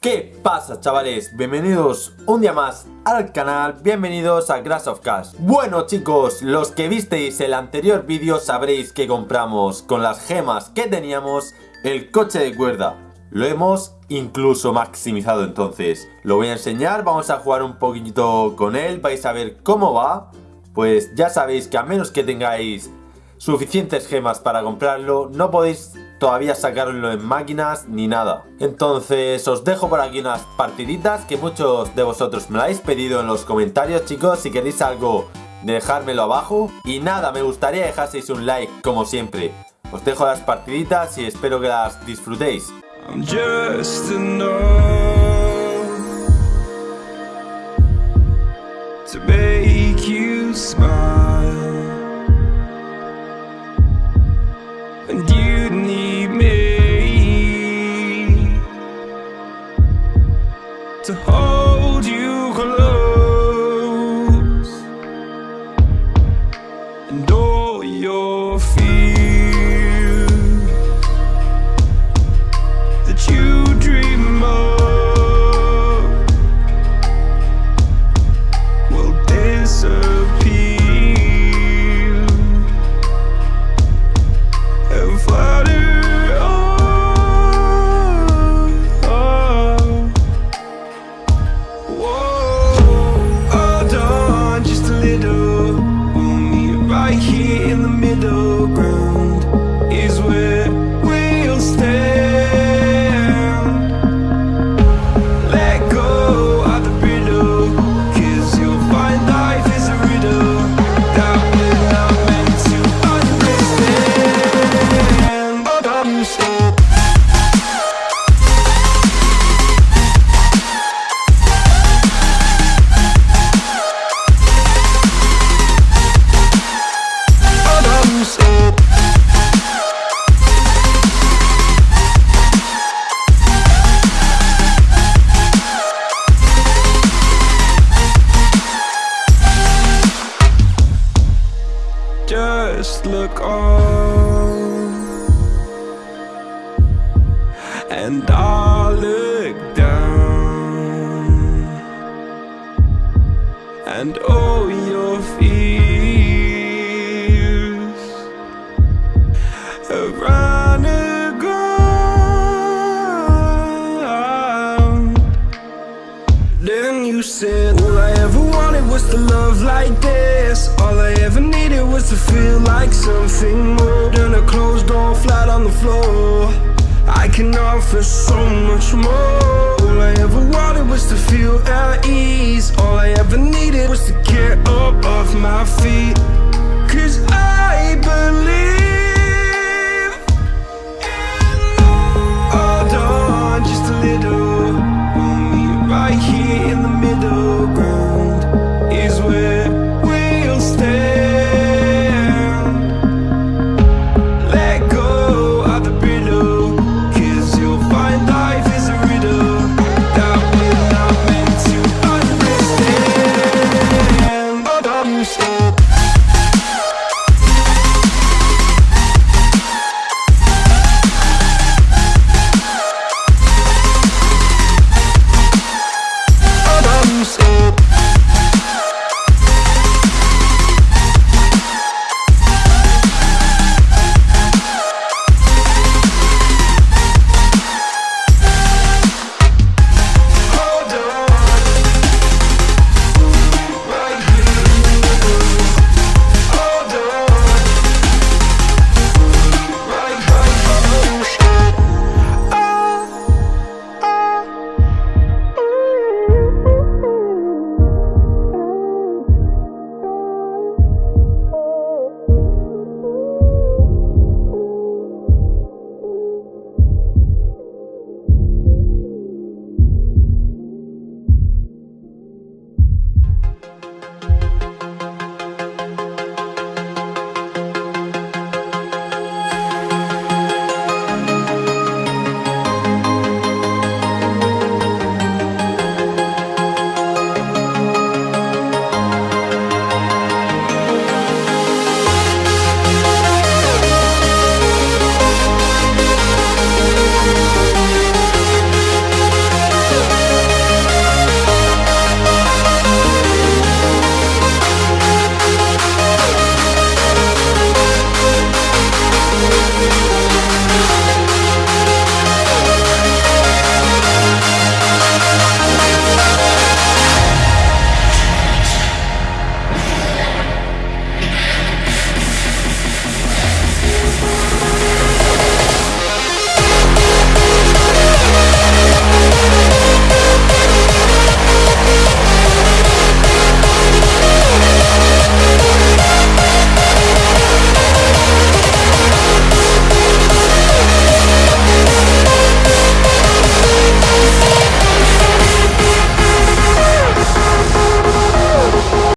¿Qué pasa chavales? Bienvenidos un día más al canal, bienvenidos a Grass of Cash. Bueno chicos, los que visteis el anterior vídeo sabréis que compramos con las gemas que teníamos el coche de cuerda. Lo hemos incluso maximizado entonces. Lo voy a enseñar, vamos a jugar un poquito con él, vais a ver cómo va. Pues ya sabéis que a menos que tengáis suficientes gemas para comprarlo, no podéis todavía sacarlo en máquinas ni nada. Entonces os dejo por aquí unas partiditas que muchos de vosotros me lo habéis pedido en los comentarios chicos. Si queréis algo dejármelo abajo. Y nada, me gustaría dejaseis un like como siempre. Os dejo las partiditas y espero que las disfrutéis. progress Just look on And I'll look down And all your fears Have run aground Then you said was to love like this. All I ever needed was to feel like something. More Than a closed door flat on the floor. I can offer so much more. All I ever wanted was to feel at ease. All I ever needed was to get up off my feet. Cause I believe just a little. Right here in the middle